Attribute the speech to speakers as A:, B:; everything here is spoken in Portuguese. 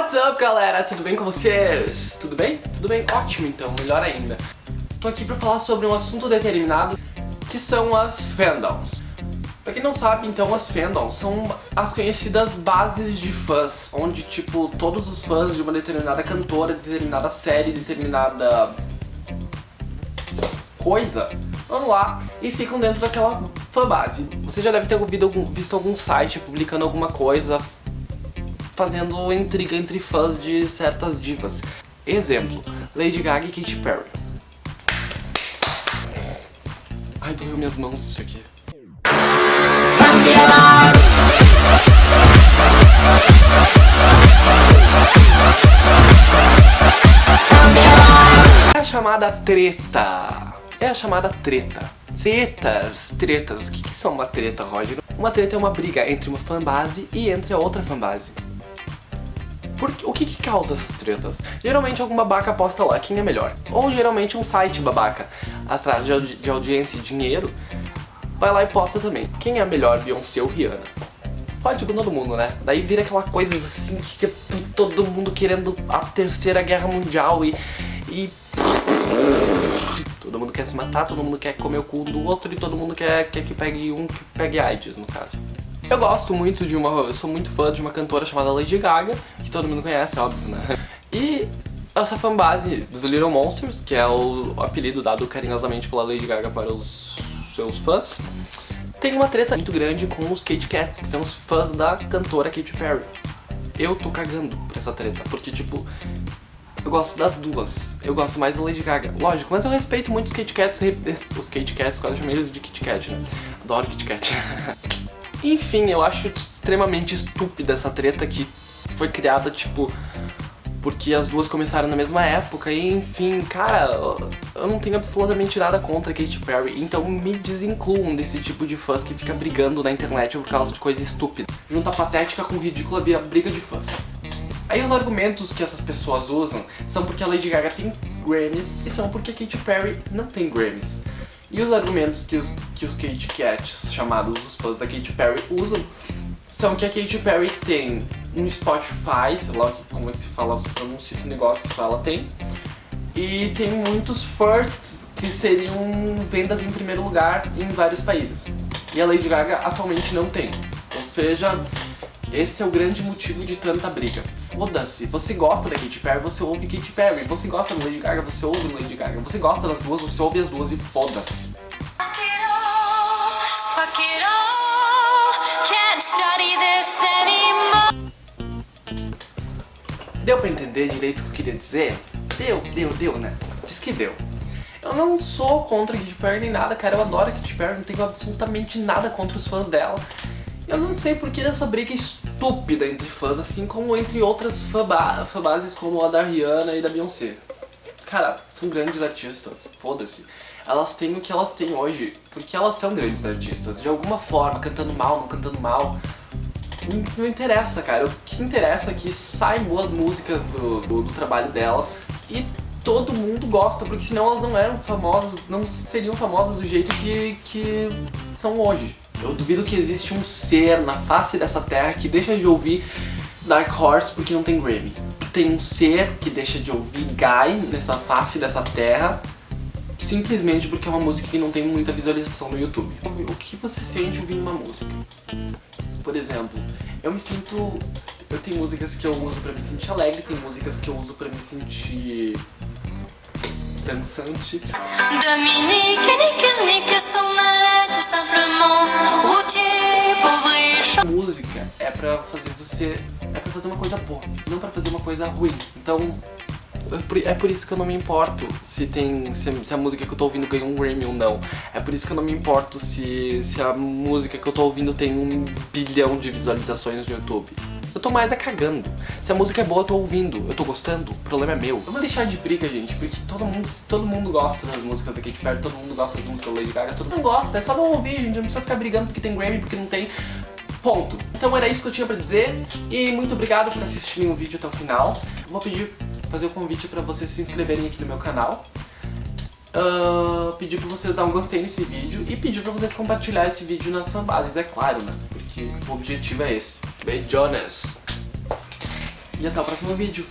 A: What's up, galera? Tudo bem com vocês? Tudo bem? Tudo bem? Ótimo, então. Melhor ainda. Tô aqui pra falar sobre um assunto determinado, que são as fandoms. Pra quem não sabe, então, as fandoms são as conhecidas bases de fãs, onde, tipo, todos os fãs de uma determinada cantora, determinada série, determinada coisa, vão lá e ficam dentro daquela fanbase. Você já deve ter ouvido, visto algum site publicando alguma coisa fazendo intriga entre fãs de certas divas. Exemplo, Lady Gaga e Katy Perry. Ai, doeu minhas mãos isso aqui. É a chamada treta. É a chamada treta. Tretas, tretas. O que, que são uma treta, Roger? Uma treta é uma briga entre uma fanbase e entre a outra fanbase. O que que causa essas tretas? Geralmente algum babaca posta lá quem é melhor. Ou geralmente um site babaca, atrás de, de audiência e dinheiro, vai lá e posta também. Quem é melhor, Beyoncé ou Rihanna? Pode com todo mundo, né? Daí vira aquela coisa assim que todo mundo querendo a terceira guerra mundial e... e... Todo mundo quer se matar, todo mundo quer comer o cu do outro e todo mundo quer, quer que pegue um que pegue AIDS, no caso. Eu gosto muito de uma... eu sou muito fã de uma cantora chamada Lady Gaga, que todo mundo conhece, óbvio, né? E essa fanbase dos Little Monsters, que é o apelido dado carinhosamente pela Lady Gaga para os seus fãs, tem uma treta muito grande com os Kate Cats, que são os fãs da cantora Katy Perry. Eu tô cagando por essa treta, porque tipo, eu gosto das duas. Eu gosto mais da Lady Gaga. Lógico, mas eu respeito muito os Kate Cats, os Kate Cats, quase chamei eles de Kit Kat, né? Adoro Kit Kat. Enfim, eu acho extremamente estúpida essa treta que foi criada, tipo, porque as duas começaram na mesma época e, enfim, cara, eu não tenho absolutamente nada contra Katy Perry, então me desincluam desse tipo de fãs que fica brigando na internet por causa de coisa estúpida. Junta patética com ridícula via briga de fãs. Aí os argumentos que essas pessoas usam são porque a Lady Gaga tem Grammys e são porque a Katy Perry não tem Grammys. E os argumentos que os, que os Kate Cats, chamados os fãs da Katy Perry, usam são que a Katy Perry tem um Spotify, sei lá como é que se fala, se pronuncia esse negócio que só ela tem, e tem muitos firsts que seriam vendas em primeiro lugar em vários países. E a Lady Gaga atualmente não tem. Ou seja, esse é o grande motivo de tanta briga. Foda-se, você gosta da Katy Perry, você ouve Katy Perry. Você gosta da Lady Gaga, você ouve Lady Gaga. Você gosta das duas, você ouve as duas e foda-se. Deu pra entender direito o que eu queria dizer? Deu, deu, deu, né? Diz que deu. Eu não sou contra Katy Perry nem nada, cara. Eu adoro a Katy Perry, não tenho absolutamente nada contra os fãs dela. Eu não sei por que dessa briga estúpida entre fãs, assim como entre outras fanbases como a da Rihanna e da Beyoncé. Cara, são grandes artistas, foda-se. Elas têm o que elas têm hoje, porque elas são grandes artistas. De alguma forma, cantando mal, não cantando mal, não interessa, cara. O que interessa é que saem boas músicas do, do, do, trabalho delas e todo mundo gosta, porque senão elas não eram famosas, não seriam famosas do jeito que, que são hoje. Eu duvido que existe um ser na face dessa terra que deixa de ouvir Dark Horse porque não tem Grammy. Tem um ser que deixa de ouvir Guy nessa face dessa terra simplesmente porque é uma música que não tem muita visualização no YouTube. O que você sente ouvindo uma música? Por exemplo, eu me sinto... Eu tenho músicas que eu uso pra me sentir alegre, tem músicas que eu uso pra me sentir dançante. Dominique, nique, nique, pra fazer você... É pra fazer uma coisa boa, não pra fazer uma coisa ruim. Então, é por isso que eu não me importo se tem se, a música que eu tô ouvindo ganhou um Grammy ou não. É por isso que eu não me importo se, se a música que eu tô ouvindo tem um bilhão de visualizações no YouTube. Eu tô mais é cagando. Se a música é boa, eu tô ouvindo, eu tô gostando, o problema é meu. Eu vou deixar de briga, gente, porque todo mundo, todo mundo gosta das músicas da Katy Perry, todo mundo gosta das músicas da Lady Gaga, todo mundo gosta, é só não ouvir, gente, não precisa ficar brigando porque tem Grammy, porque não tem. Ponto. Então era isso que eu tinha pra dizer, e muito obrigado por assistirem o vídeo até o final. vou pedir fazer o convite para vocês se inscreverem aqui no meu canal. Uh, pedir para vocês dar um gostei nesse vídeo e pedir para vocês compartilhar esse vídeo nas fanbases, é claro, né? Porque o objetivo é esse. Beijones! e até o próximo vídeo.